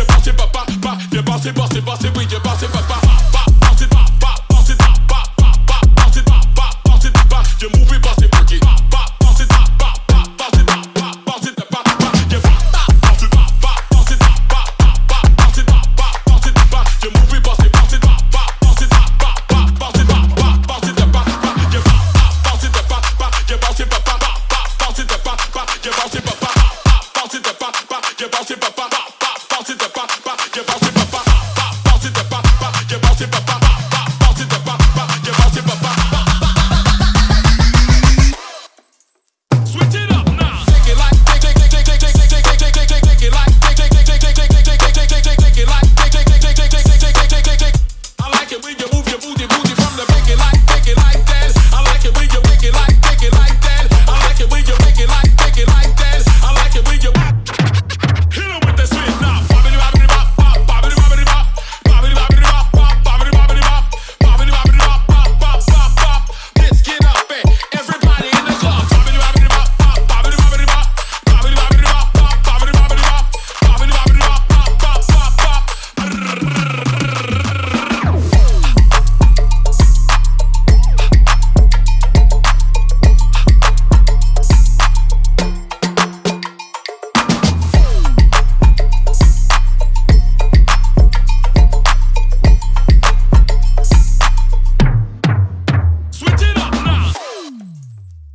viens passer papa, papa, viens passer, passer, passer, oui, viens passer papa, papa, passer papa, passer papa, papa, papa, papa, viens mouver, passer paquet, papa, papa, papa, papa, papa, papa,